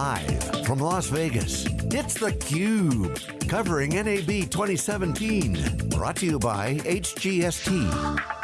Live from Las Vegas, it's theCUBE, covering NAB 2017. Brought to you by HGST.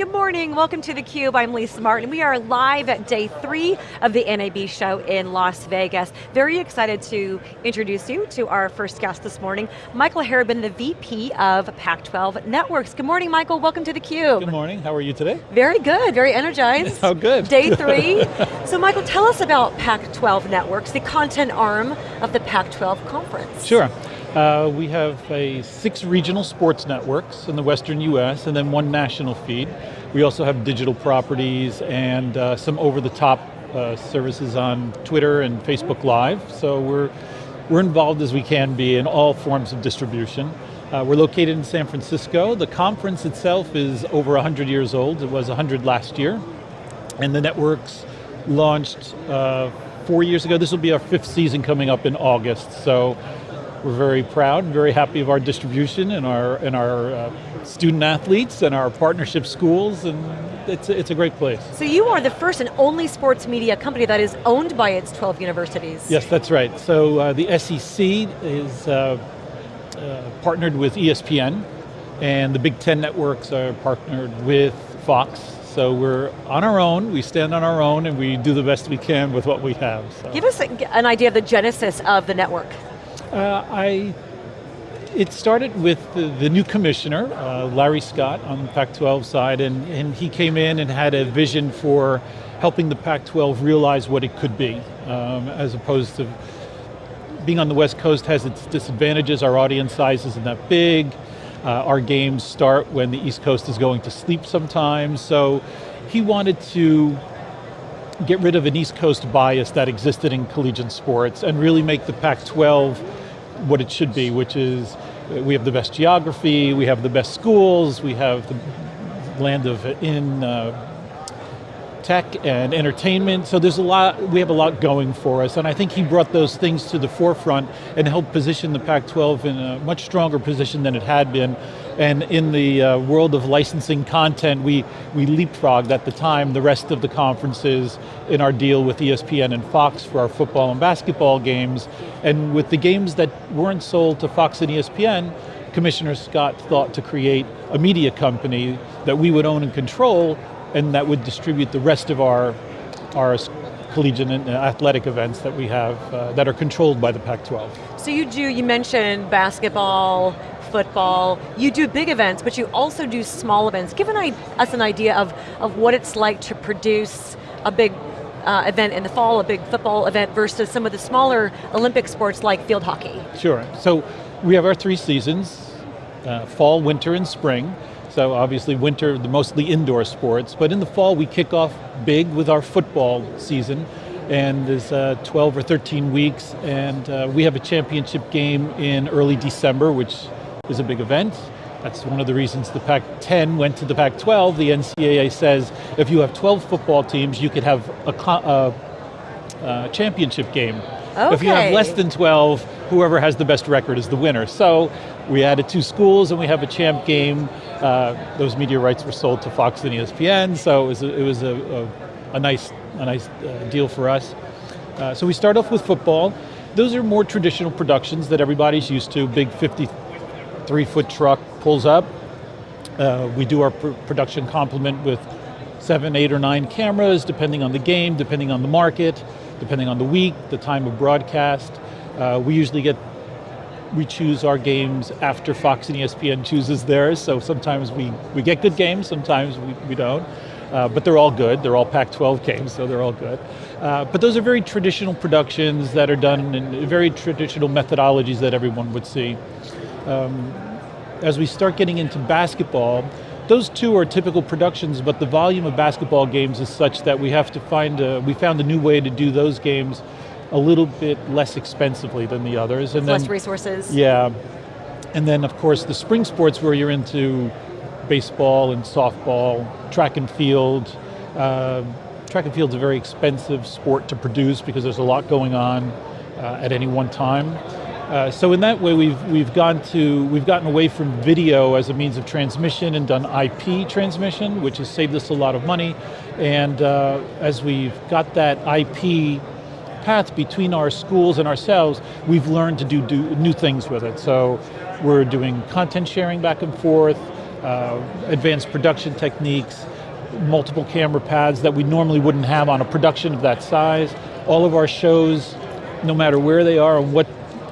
Good morning, welcome to theCUBE, I'm Lisa Martin. We are live at day three of the NAB show in Las Vegas. Very excited to introduce you to our first guest this morning, Michael Harabin, the VP of Pac-12 Networks. Good morning, Michael, welcome to theCUBE. Good morning, how are you today? Very good, very energized. oh good. Day three. so Michael, tell us about Pac-12 Networks, the content arm of the Pac-12 conference. Sure. Uh, we have a six regional sports networks in the western US and then one national feed. We also have digital properties and uh, some over-the-top uh, services on Twitter and Facebook Live. So we're, we're involved as we can be in all forms of distribution. Uh, we're located in San Francisco. The conference itself is over 100 years old. It was 100 last year. And the networks launched uh, four years ago. This will be our fifth season coming up in August. So we're very proud and very happy of our distribution and our, and our uh, student athletes and our partnership schools, and it's, it's a great place. So you are the first and only sports media company that is owned by its 12 universities. Yes, that's right. So uh, the SEC is uh, uh, partnered with ESPN, and the Big Ten networks are partnered with Fox, so we're on our own, we stand on our own, and we do the best we can with what we have. So. Give us an idea of the genesis of the network. Uh, I, it started with the, the new commissioner, uh, Larry Scott on the Pac-12 side, and, and he came in and had a vision for helping the Pac-12 realize what it could be, um, as opposed to being on the West Coast has its disadvantages, our audience size isn't that big, uh, our games start when the East Coast is going to sleep sometimes, so he wanted to get rid of an East Coast bias that existed in collegiate sports and really make the Pac-12 what it should be, which is we have the best geography, we have the best schools, we have the land of in uh, tech and entertainment, so there's a lot, we have a lot going for us, and I think he brought those things to the forefront and helped position the Pac-12 in a much stronger position than it had been, and in the uh, world of licensing content, we, we leapfrogged at the time the rest of the conferences in our deal with ESPN and Fox for our football and basketball games, and with the games that weren't sold to Fox and ESPN, Commissioner Scott thought to create a media company that we would own and control and that would distribute the rest of our, our collegiate and athletic events that we have uh, that are controlled by the Pac-12. So you do, you mentioned basketball, football, you do big events, but you also do small events. Give an, us an idea of, of what it's like to produce a big uh, event in the fall, a big football event versus some of the smaller Olympic sports like field hockey. Sure, so we have our three seasons, uh, fall, winter, and spring. So obviously winter, the mostly indoor sports, but in the fall we kick off big with our football season, and there's uh, 12 or 13 weeks, and uh, we have a championship game in early December, which is a big event. That's one of the reasons the Pac-10 went to the Pac-12. The NCAA says if you have 12 football teams, you could have a, a, a championship game. Okay. If you have less than 12, whoever has the best record is the winner. So we added two schools and we have a champ game. Uh, those media rights were sold to Fox and ESPN, so it was a, it was a, a, nice, a nice uh, deal for us. Uh, so we start off with football. Those are more traditional productions that everybody's used to. Big 53 foot truck pulls up. Uh, we do our pr production complement with seven, eight or nine cameras, depending on the game, depending on the market depending on the week, the time of broadcast. Uh, we usually get, we choose our games after Fox and ESPN chooses theirs, so sometimes we, we get good games, sometimes we, we don't. Uh, but they're all good, they're all Pac-12 games, so they're all good. Uh, but those are very traditional productions that are done in very traditional methodologies that everyone would see. Um, as we start getting into basketball, those two are typical productions, but the volume of basketball games is such that we have to find, a, we found a new way to do those games a little bit less expensively than the others. And then, less resources. Yeah, and then of course the spring sports where you're into baseball and softball, track and field. Uh, track and field's a very expensive sport to produce because there's a lot going on uh, at any one time. Uh, so in that way, we've we've gone to we've gotten away from video as a means of transmission and done IP transmission, which has saved us a lot of money. And uh, as we've got that IP path between our schools and ourselves, we've learned to do, do new things with it. So we're doing content sharing back and forth, uh, advanced production techniques, multiple camera pads that we normally wouldn't have on a production of that size. All of our shows, no matter where they are and what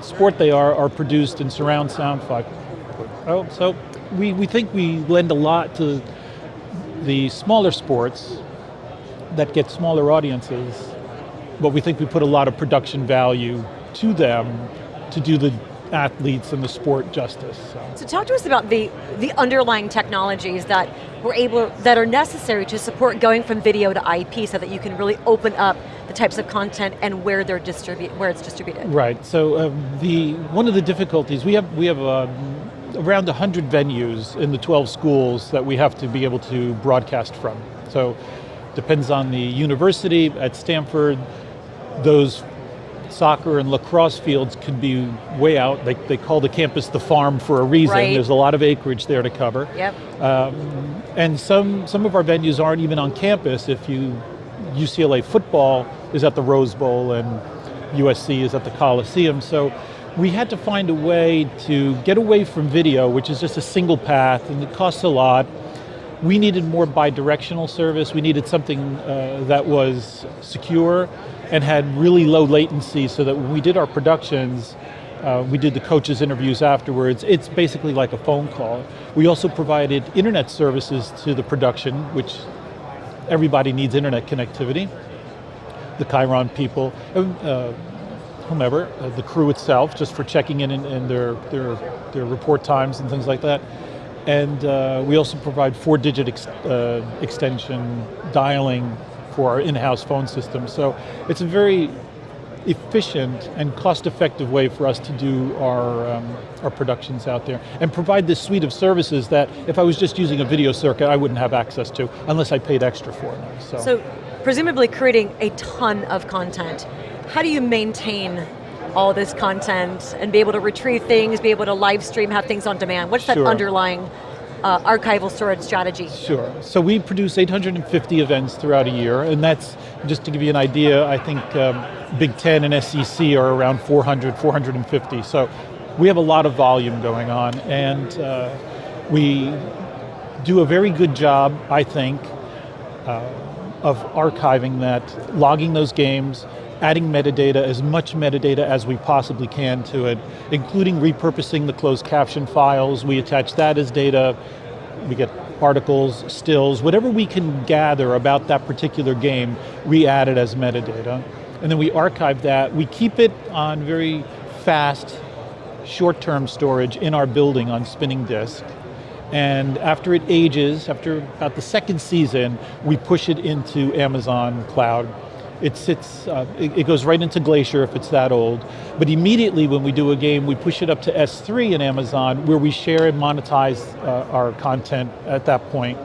sport they are, are produced in surround sound. Oh, so we, we think we lend a lot to the smaller sports that get smaller audiences, but we think we put a lot of production value to them to do the athletes and the sport justice. So. so talk to us about the, the underlying technologies that we're able, that are necessary to support going from video to IP so that you can really open up types of content and where they're distribute, where it's distributed. Right, so um, the, one of the difficulties, we have, we have um, around 100 venues in the 12 schools that we have to be able to broadcast from. So depends on the university, at Stanford, those soccer and lacrosse fields could be way out. They, they call the campus the farm for a reason. Right. There's a lot of acreage there to cover. Yep. Um, and some, some of our venues aren't even on campus. If you, UCLA football is at the Rose Bowl and USC is at the Coliseum. So we had to find a way to get away from video, which is just a single path and it costs a lot. We needed more bi-directional service. We needed something uh, that was secure and had really low latency so that when we did our productions, uh, we did the coaches interviews afterwards. It's basically like a phone call. We also provided internet services to the production, which everybody needs internet connectivity. The Chiron people, uh, whomever, uh, the crew itself, just for checking in and, their, their, their report times and things like that. And uh, we also provide four digit ex uh, extension dialing for our in-house phone system. So it's a very efficient and cost-effective way for us to do our, um, our productions out there and provide this suite of services that if I was just using a video circuit, I wouldn't have access to unless I paid extra for it. So, so presumably creating a ton of content, how do you maintain all this content and be able to retrieve things, be able to live stream, have things on demand? What's that underlying uh, archival storage strategy? Sure, so we produce 850 events throughout a year, and that's, just to give you an idea, I think um, Big Ten and SEC are around 400, 450, so we have a lot of volume going on, and uh, we do a very good job, I think, uh, of archiving that, logging those games, adding metadata, as much metadata as we possibly can to it, including repurposing the closed caption files. We attach that as data. We get articles, stills, whatever we can gather about that particular game, we add it as metadata. And then we archive that. We keep it on very fast, short-term storage in our building on spinning disk. And after it ages, after about the second season, we push it into Amazon Cloud it sits, uh, it, it, goes right into Glacier if it's that old. But immediately when we do a game, we push it up to S3 in Amazon where we share and monetize uh, our content at that point.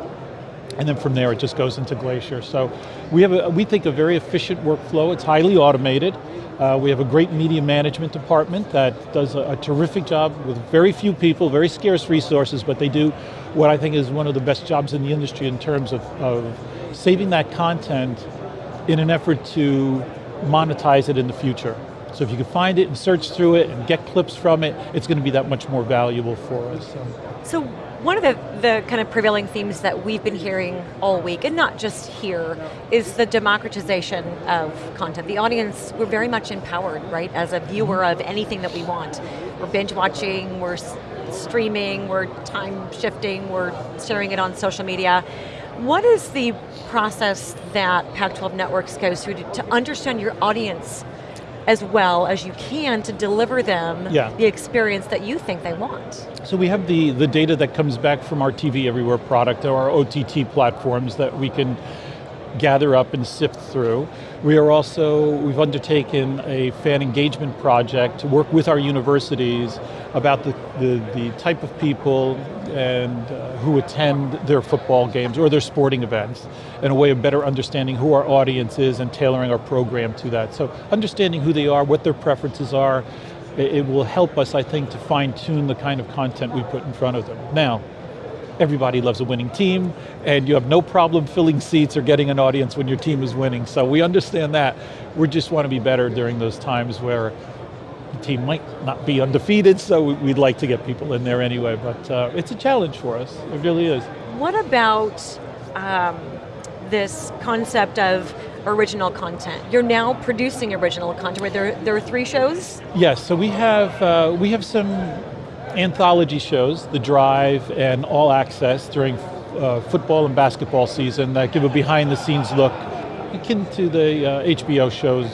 And then from there it just goes into Glacier. So we have, a, we think, a very efficient workflow. It's highly automated. Uh, we have a great media management department that does a, a, terrific job with very few people, very scarce resources, but they do what I think is one of the best jobs in the industry in terms of, of saving that content in an effort to monetize it in the future. So if you can find it and search through it and get clips from it, it's going to be that much more valuable for us. So, so one of the, the kind of prevailing themes that we've been hearing all week, and not just here, is the democratization of content. The audience, we're very much empowered, right, as a viewer of anything that we want. We're binge watching, we're streaming, we're time shifting, we're sharing it on social media. What is the process that Pac-12 Networks goes through to, to, understand your audience as well as you can to deliver them yeah. the experience that you think they want? So we have the, the data that comes back from our TV Everywhere product, or our OTT platforms that we can gather up and sift through. We are also, we've undertaken a fan engagement project to work with our universities about the, the, the type of people and uh, who attend their football games or their sporting events and a way of better understanding who our audience is and tailoring our program to that. So understanding who they are, what their preferences are, it, it will help us, I think, to fine tune the kind of content we put in front of them. Now, everybody loves a winning team, and you have no problem filling seats or getting an audience when your team is winning, so we understand that. We just want to be better during those times where team might not be undefeated, so we'd like to get people in there anyway, but uh, it's a challenge for us, it really is. What about um, this concept of original content. You're now producing original content, where there, there are three shows? Yes, so we have, uh, we have some anthology shows, The Drive and All Access during uh, football and basketball season that give a behind the scenes look akin to the uh, HBO shows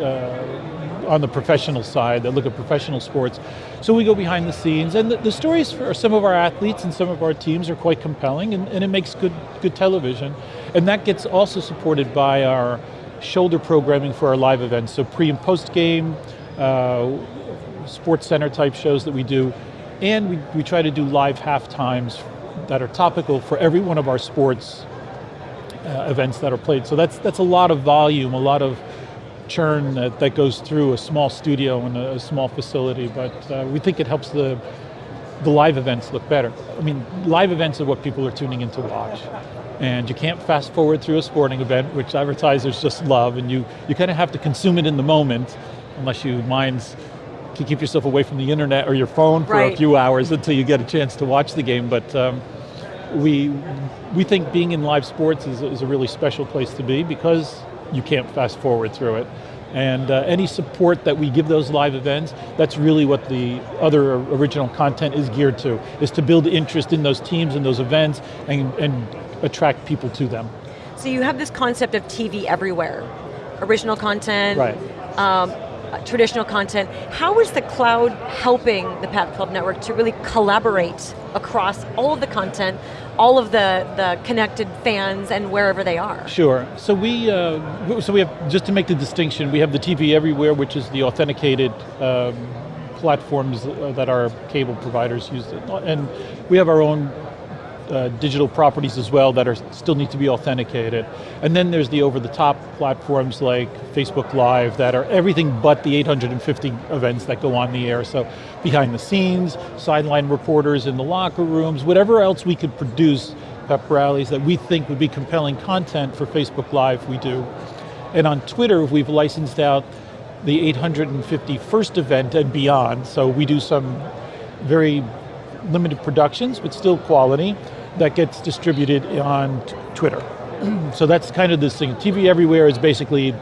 uh, on the professional side that look at professional sports. So we go behind the scenes and the, the stories for some of our athletes and some of our teams are quite compelling and, and it makes good, good television. And that gets also supported by our shoulder programming for our live events. So pre and post game, uh, sports center type shows that we do and we, we try to do live half times that are topical for every one of our sports uh, events that are played. So that's, that's a lot of volume, a lot of churn that, that goes through a small studio and a, a small facility, but uh, we think it helps the, the live events look better. I mean, live events are what people are tuning in to watch. And you can't fast forward through a sporting event, which advertisers just love, and you, you kind of have to consume it in the moment, unless you mind to keep yourself away from the internet or your phone for right. a few hours until you get a chance to watch the game. But um, we, we think being in live sports is, is, a really special place to be because you can't fast forward through it. And uh, any support that we give those live events, that's really what the other original content is geared to, is to build interest in those teams and those events and, and attract people to them. So you have this concept of TV everywhere. Original content, right. Um, traditional content. How is the cloud helping the Pac-12 network to really collaborate across all of the content, all of the, the connected fans and wherever they are? Sure, so we, uh, so we have, just to make the distinction, we have the TV Everywhere, which is the authenticated um, platforms that our cable providers use, and we have our own uh, digital properties as well that are still need to be authenticated. And then there's the over-the-top platforms like Facebook Live that are everything but the 850 events that go on the air. So behind the scenes, sideline reporters in the locker rooms, whatever else we could produce pep rallies that we think would be compelling content for Facebook Live, we do. And on Twitter, we've licensed out the 851st event and beyond. So we do some very limited productions, but still quality, that gets distributed on Twitter. so that's kind of this thing. TV Everywhere is basically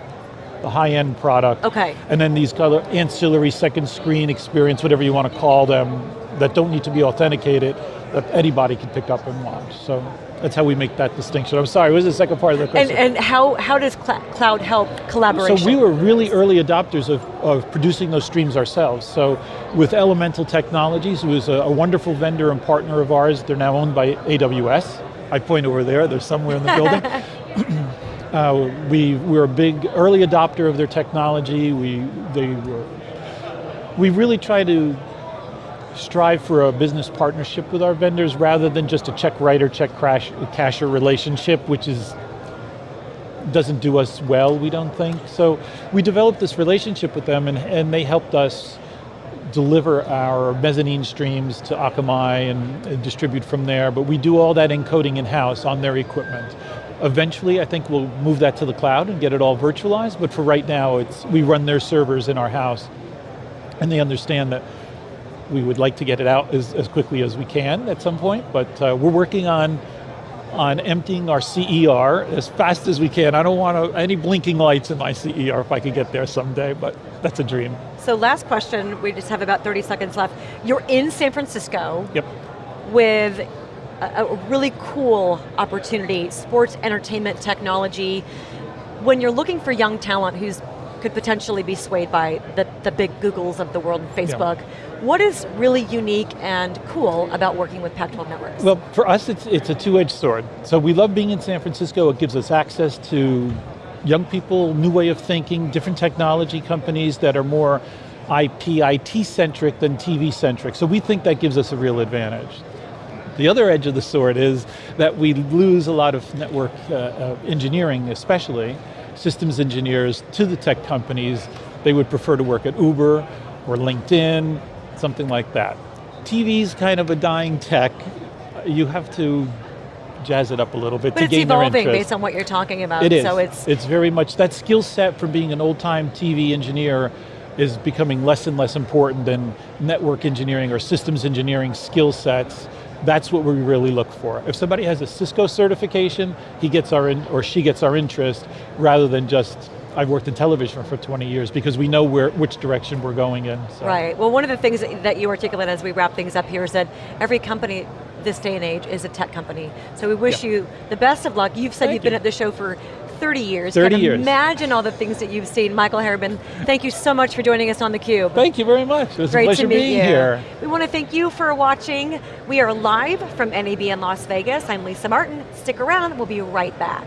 the high-end product. Okay. And then these kind of ancillary second screen experience, whatever you want to call them, that don't need to be authenticated, that anybody can pick up and watch. So that's how we make that distinction. I'm sorry, what was the second part of the question? And, and how, how does cl cloud help collaboration? So we were really early adopters of, of producing those streams ourselves. So with Elemental Technologies, who is a, a wonderful vendor and partner of ours, they're now owned by AWS. I point over there, they're somewhere in the building. uh, we, we were a big early adopter of their technology. We, they were, we really try to strive for a business partnership with our vendors rather than just a check writer, check crash, casher relationship, which is doesn't do us well, we don't think. So we developed this relationship with them and, and they helped us deliver our mezzanine streams to Akamai and, and distribute from there, but we do all that encoding in-house on their equipment. Eventually, I think we'll move that to the cloud and get it all virtualized, but for right now, it's we run their servers in our house, and they understand that we would like to get it out as, as quickly as we can at some point, but uh, we're working on on emptying our CER as fast as we can. I don't want any blinking lights in my CER if I could get there someday, but that's a dream. So last question, we just have about 30 seconds left. You're in San Francisco yep. with a, a really cool opportunity, sports entertainment technology. When you're looking for young talent who's could potentially be swayed by the, the big Googles of the world, Facebook. Yeah. What is really unique and cool about working with Pac-12 networks? Well, for us, it's, it's a two-edged sword. So we love being in San Francisco. It gives us access to young people, new way of thinking, different technology companies that are more IP, IT-centric than TV-centric. So we think that gives us a real advantage. The other edge of the sword is that we lose a lot of network uh, uh, engineering, especially, systems engineers to the tech companies. They would prefer to work at Uber or LinkedIn, something like that. TV's kind of a dying tech. You have to jazz it up a little bit But to gain their interest. it's evolving based on what you're talking about. It is. So it's it's very much that skill set from being an old-time TV engineer is becoming less and less important than network engineering or systems engineering skill sets. That's what we really look for. If somebody has a Cisco certification, he gets our in, or she gets our interest rather than just I've worked in television for 20 years because we know where which direction we're going in. so. Right. Well, one of the things that you articulate as we wrap things up here is that every company this day and age is a tech company. So we wish Yeah. you the best of luck. You've said Thank you've been you. at the show for 30 years. 30 Can years. Imagine all the things that you've seen. Michael Harriman, thank you so much for joining us on theCUBE. Thank you very much. It was Great a pleasure to meet being you. here. We want to thank you for watching. We are live from NAB in Las Vegas. I'm Lisa Martin. Stick around, we'll be right back.